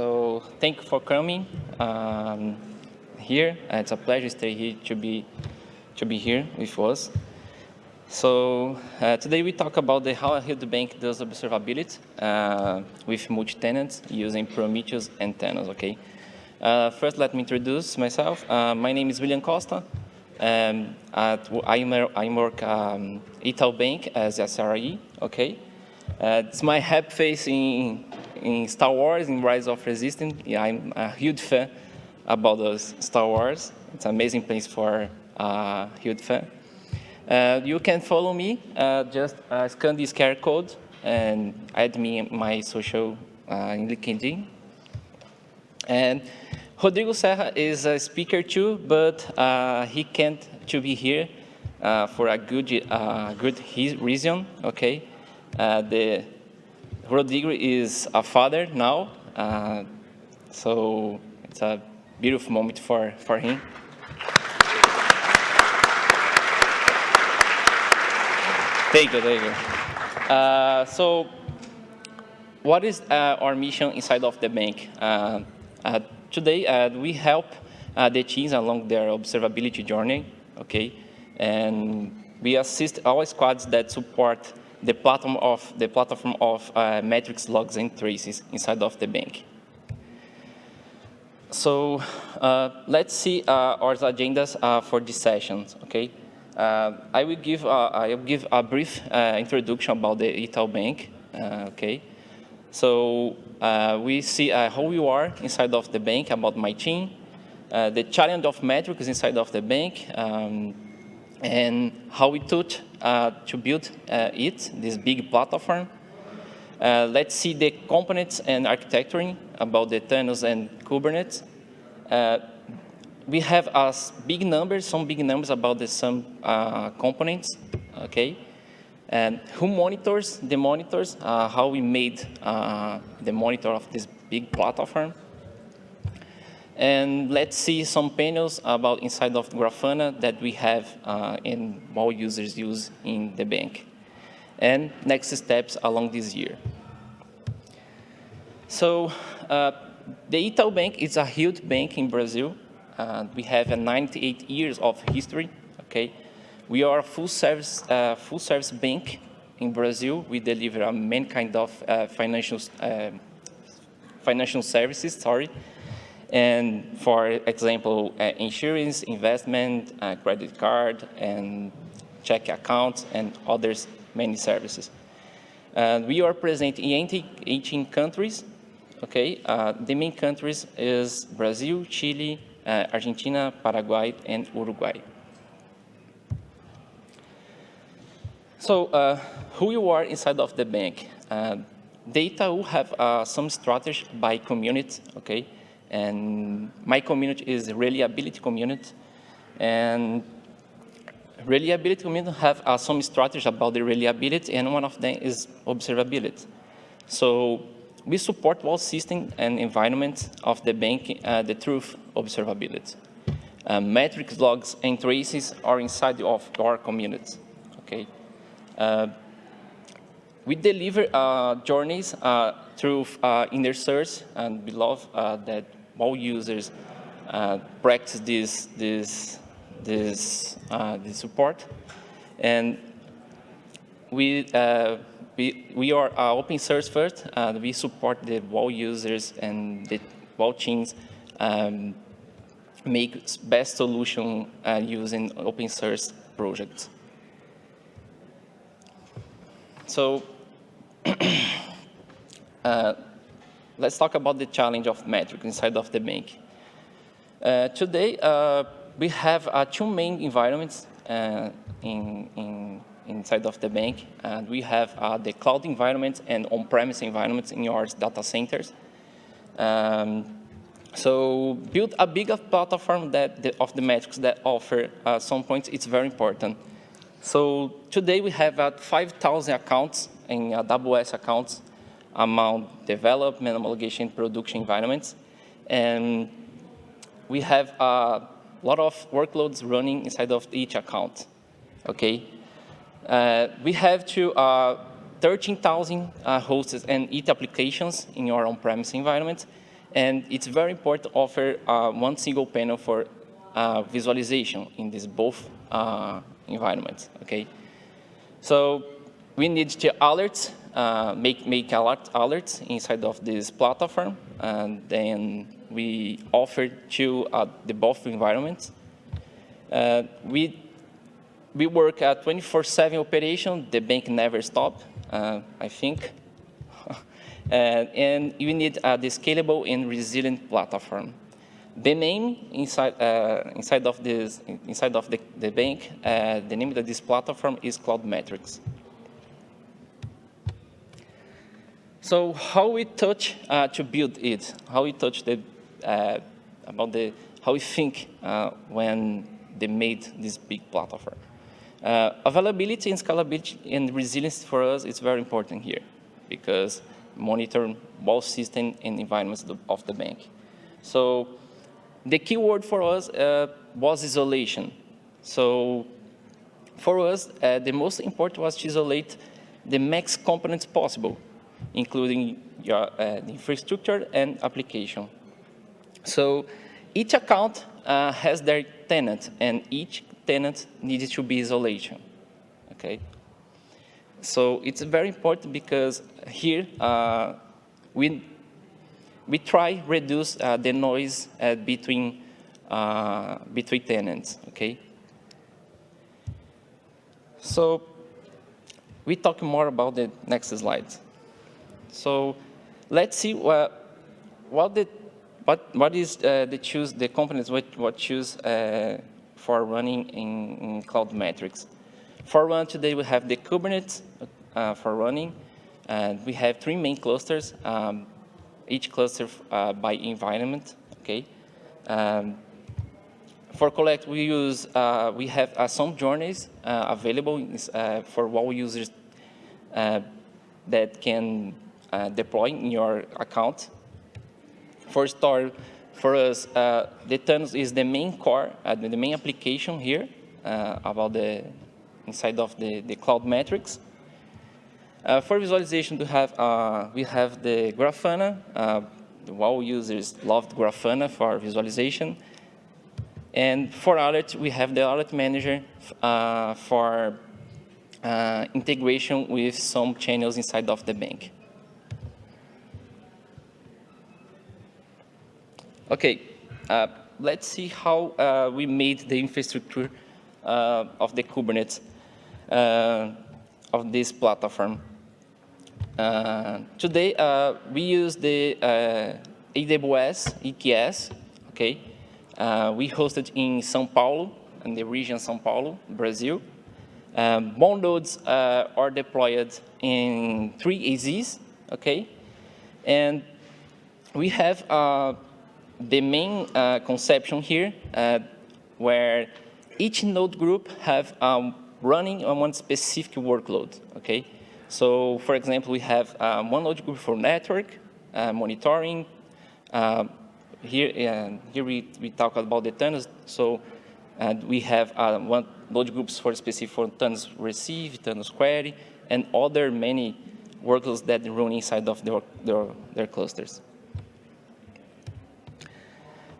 So thank you for coming um, here. It's a pleasure to stay here to be to be here with us. So uh, today we talk about the how bank does observability uh, with multi-tenants using Prometheus and Thanos. Okay. Uh, first, let me introduce myself. Uh, my name is William Costa. Um, at, I, work um, Itaú Bank as a SRE. Okay. Uh, it's my happy face in in Star Wars, in Rise of Resistance. Yeah, I'm a huge fan about those Star Wars. It's an amazing place for a uh, huge fan. Uh, you can follow me, uh, just uh, scan this QR code and add me my social uh, in LinkedIn. And Rodrigo Serra is a speaker too, but uh, he can't to be here uh, for a good, good reason, okay? the Rodrigo is a father now, so it's a beautiful moment for, for him. Thank you, thank you. Uh, so what is uh, our mission inside of the bank? Uh, uh today, uh, we help uh, the teams along their observability journey, okay? And we assist our squads that support the platform of, the platform of metrics, logs, and traces inside of the bank. So let's see our agendas for this session, okay? Uh, I will give uh, I will give a brief uh, introduction about the Itaú Bank. okay, so we see how we are inside of the bank about my team, the challenge of metrics inside of the bank, um, and how we took to build it, this big platform. Uh, let's see the components and architecturing about the Thanos and Kubernetes. Uh, we have as big numbers, some big numbers about the some uh, components, okay? And who monitors the monitors, uh, how we made uh, the monitor of this big platform. And let's see some panels about inside of Grafana that we have uh, and all users use in the bank. And next steps along this year. So uh, the Itaú Bank is a huge bank in Brazil. Uh, we have a 98 years of history, okay? We are a full service, uh, full service bank in Brazil. We deliver a main kind of uh, financial, uh, financial services, sorry. And for example, uh, insurance, investment, uh, credit card, and check accounts, and others, many services. we are present in 18 countries, okay? the main countries is Brazil, Chile, uh, Argentina, Paraguay, and Uruguay. So uh, who you are inside of the bank? Uh, data will have uh, some strategy by community, okay? And my community is reliability community. And reliability community have uh, some strategy about the reliability, and one of them is observability. So we support all systems and environments of the bank, uh, the truth observability. Uh, metrics, logs, and traces are inside of our community. Okay. Uh, we deliver uh, journeys uh, through uh, inner search, and we love that all users practice this this this this support, and we we, we are uh, open source first. Uh, we support the WAL users and the WAL teams um, make best solution uh, using open source projects. So uh, let's talk about the challenge of metric inside of the bank. Uh, today, uh, we have two main environments in, in inside of the bank. And we have uh, the cloud environment and on-premise environments in your data centers. Um, so build a bigger platform that the, of the metrics that offer uh, some points. It's very important. So today we have uh, 5,000 accounts in uh, AWS accounts among development, homologation, production environments. And we have a lot of workloads running inside of each account. Okay, uh, we have to uh, 13,000 uh, hosts and ET applications in your on-premise environment, And it's very important to offer uh, one single panel for uh, visualization in these both uh, environments, okay? So we need to alert, uh, make, make alert, alerts inside of this platform, and then we offer to uh, the both environments. Uh, we, we work at 24-7 operation, the bank never stop, I think. Uh, and you need uh, the scalable and resilient platform. The name inside uh, inside of this inside of the, the bank, uh, the name of this platform is Cloud Metrics. So how we touch uh, to build it? How we touch the uh, about the how we think when they made this big platform? availability and scalability and resilience for us is very important here because monitor both system and environments of the bank. So the key word for us uh, was isolation. So for us, uh, the most important was to isolate the max components possible, including your uh, infrastructure and application. So each account uh, has their tenant, and each tenant needs to be isolation. Okay. So it's very important because here uh, we, we try reduce uh, the noise uh, between, uh, between tenants, okay? So we talk more about the next slide. So let's see what, what, the, what, what is uh, the choose, the companies what, what choose uh, for running in, in Cloud Metrics. For one, today we have the Kubernetes uh, for running. And we have three main clusters, um, each cluster uh, by environment, okay? Um, for Collect, we use, uh, we have uh, some journeys available for all users that can deploy in your account. For Store, for us, the Thanos is the main core, the main application here about the inside of the, the cloud metrics. Uh, for visualization, we have, uh, we have the Grafana. Uh, all users loved Grafana for visualization. And for alert, we have the alert manager uh, for uh, integration with some channels inside of the bank. Okay, uh, let's see how we made the infrastructure of the Kubernetes of this platform. Uh, today, uh, we use the uh, AWS EKS, okay? Uh, we hosted in São Paulo, in the region São Paulo, Brazil. Um, Bond nodes uh, are deployed in three AZs, okay? And we have uh, the main conception here, where each node group have um, running on one specific workload, okay? So for example, we have um, one node group for network, uh, monitoring. Uh, here uh, here we, we talk about the Thanos. So and we have uh, one node groups for specific for Thanos receive, Thanos query, and other many workloads that run inside of their, their, their clusters.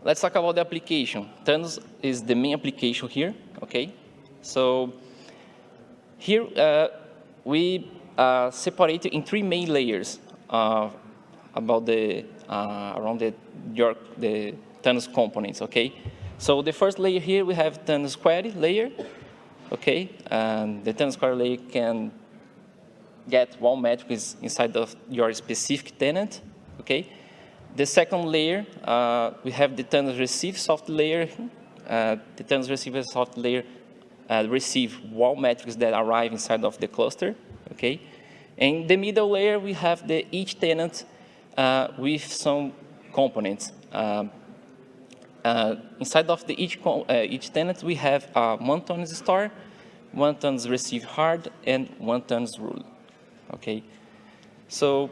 Let's talk about the application. Thanos is the main application here, okay? So here uh, we uh, separated in three main layers uh, about the uh, around the your the Thanos components. Okay, so the first layer here we have Thanos query layer. Okay, and the Thanos query layer can get one metric inside of your specific tenant. Okay, the second layer uh, we have the Thanos receive soft layer. Uh, the Thanos receive soft layer uh, receive wall metrics that arrive inside of the cluster. Okay, in the middle layer, we have the each tenant uh, with some components. Um, uh, inside of the each, uh, each tenant, we have one Thanos star, one Thanos receive hard, and one Thanos rule. Okay, so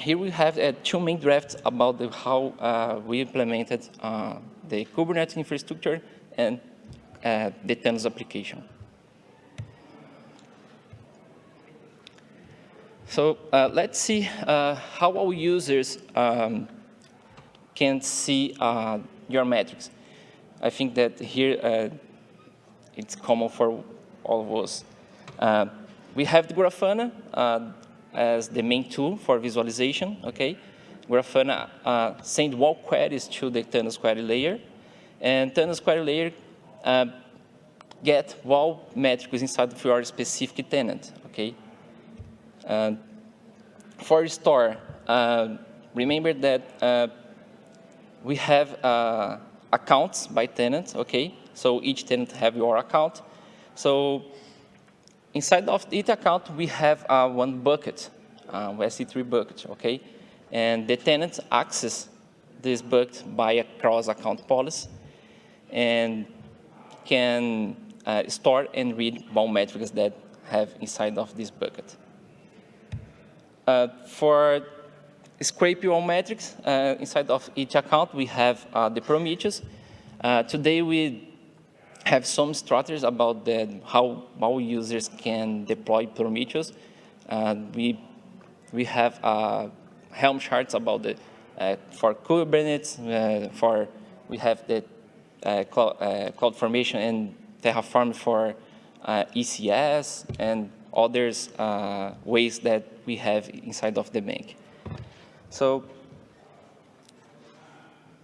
here we have uh, two main drafts about the, how uh, we implemented the Kubernetes infrastructure and the Thanos application. So uh, let's see uh, how our users um, can see uh, your metrics. I think that here uh, it's common for all of us. Uh, we have the Grafana uh, as the main tool for visualization, okay? Grafana uh, send WAL queries to the Thanos query layer, and Thanos query layer uh, get WAL metrics inside of your specific tenant, okay? For store, uh, remember that uh, we have uh, accounts by tenant, okay? So each tenant have your account. So inside of each account, we have uh, one bucket, uh, SC3 bucket, okay? And the tenant access this bucket by a cross-account policy and can uh, store and read WAL metrics that have inside of this bucket. Uh, for scrape WAL metrics, uh, inside of each account, we have uh, the Prometheus. Uh, today, we have some strategies about the, how, how users can deploy Prometheus. Uh, we, we have Helm charts about the, for Kubernetes, for we have the cloud, cloud formation and Terraform for uh, ECS and others uh, ways that we have inside of the bank. So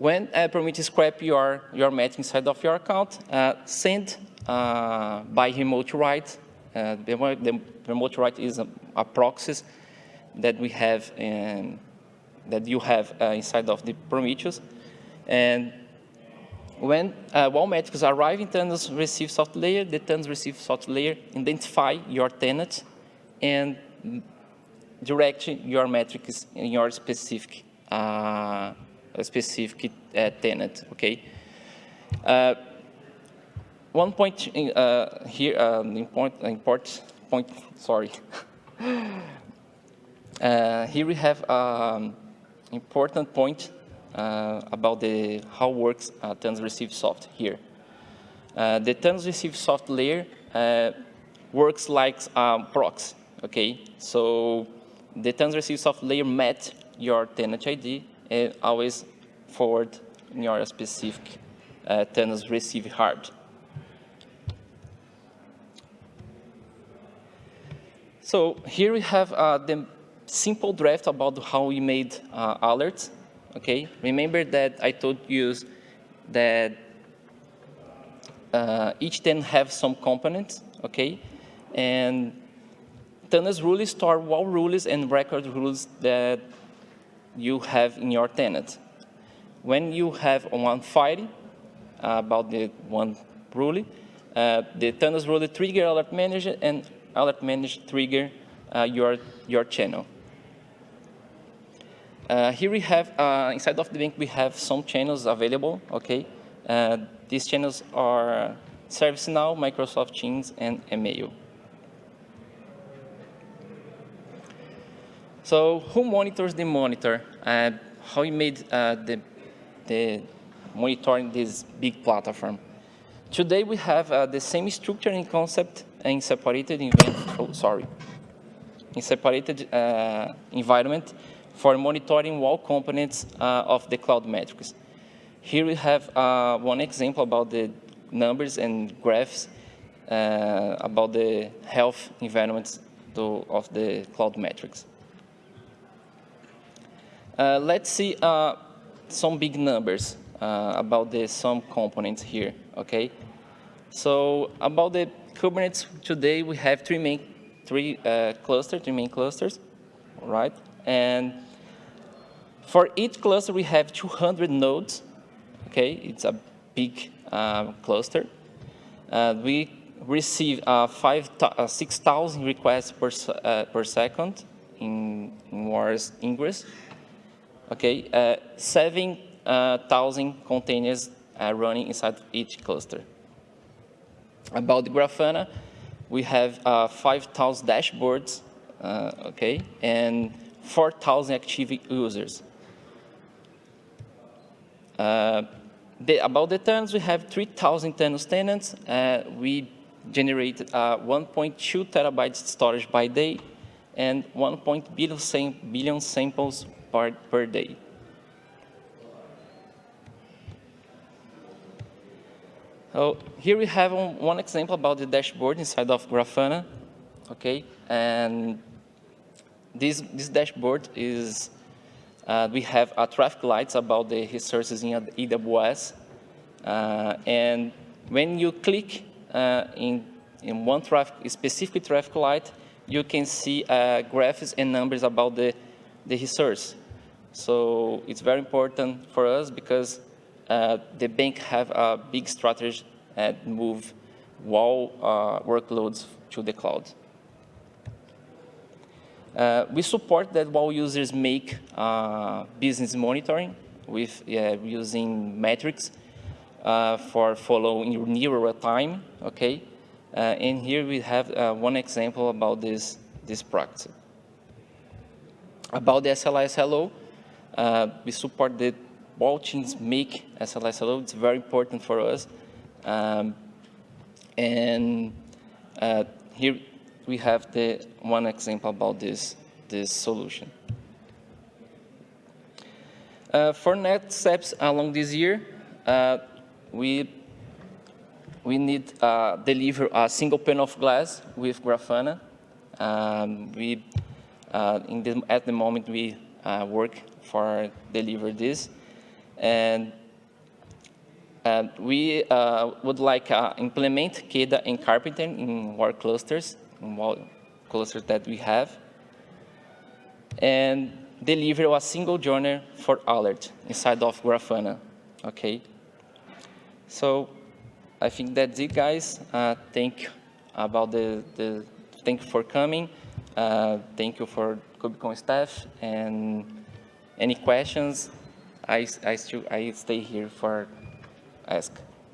when uh, Prometheus scrap your, your match inside of your account, uh, send uh, by remote write. Uh, the, the, remote write is a, a proxy that we have in, that you have uh, inside of the Prometheus. And when uh, WAL metrics arrive in Thanos receive soft layer, the Thanos receive soft layer identify your tenant and direct your metrics in your specific uh, specific uh, tenant. Okay. Uh, one point uh, here, um, important, import point. Sorry. Uh, here we have um, important point uh, about the how works uh, Thanos receive soft here. Uh, the Thanos receive soft layer works like um, proxy. Okay, so the Thanos receive soft layer met your tenant ID and always forward your specific uh, receive hard. So here we have uh, the simple draft about how we made uh, alerts okay? Remember that I told you that uh, each tenant have some components, okay? And Thanos rules store all rules and record rules that you have in your tenant. When you have one file uh, about the one rule, uh, the Thanos rule trigger alert manager and alert manager trigger uh, your, your channel. Uh, here we have, uh, inside of the bank, we have some channels available, okay? Uh, these channels are ServiceNow, Microsoft Teams, and email. So who monitors the monitor? Uh, how we made uh, the, the monitoring this big platform? Today we have uh, the same structure and concept in separated event, oh, sorry, in separated environment for monitoring all components uh, of the cloud metrics. Here we have uh, one example about the numbers and graphs uh, about the health environments to, of the cloud metrics. Uh, let's see uh, some big numbers uh, about the some components here, okay? So about the Kubernetes today, we have three main, three clusters, three main clusters, right? And for each cluster, we have 200 nodes. Okay, it's a big uh, cluster. Uh, we receive uh, uh 6,000 requests per, uh, per second in, in ingress. Okay, uh, 7,000 containers running inside each cluster. About the Grafana, we have 5,000 dashboards, okay, and 4,000 active users. Uh, the, about the tenants, we have 3,000 Thanos tenants. Uh, we generate uh, 1.2 terabytes storage by day and 1. Billion samples part per day. So here we have um, one example about the dashboard inside of Grafana. Okay, and this this dashboard is uh, we have a traffic lights about the resources in AWS, uh, and when you click uh, in in one traffic specific traffic light, you can see uh, graphs and numbers about the the resource. So it's very important for us because uh, the bank have a big strategy and move WAL uh, workloads to the cloud. Uh, we support that WAL users make uh, business monitoring with using metrics uh, for following nearer time, okay? Uh, and here we have one example about this, this practice. About the SLA SLO, we support the teams make SLSLO. It's very important for us. Um, and uh, here we have the one example about this, this solution. Uh, for next steps along this year, uh, we we need uh, deliver a single pane of glass with Grafana. Um, we uh, in the, at the moment we uh, work for deliver this. And uh, we uh, would like uh, implement KEDA and Karpenter in our clusters, in clusters that we have, and deliver a single journal for alert inside of Grafana, okay? So I think that's it, guys. Uh, thank you about the, the, thank you for coming. Uh, thank you for KubeCon staff, and any questions, I, I, still, I stay here for ask.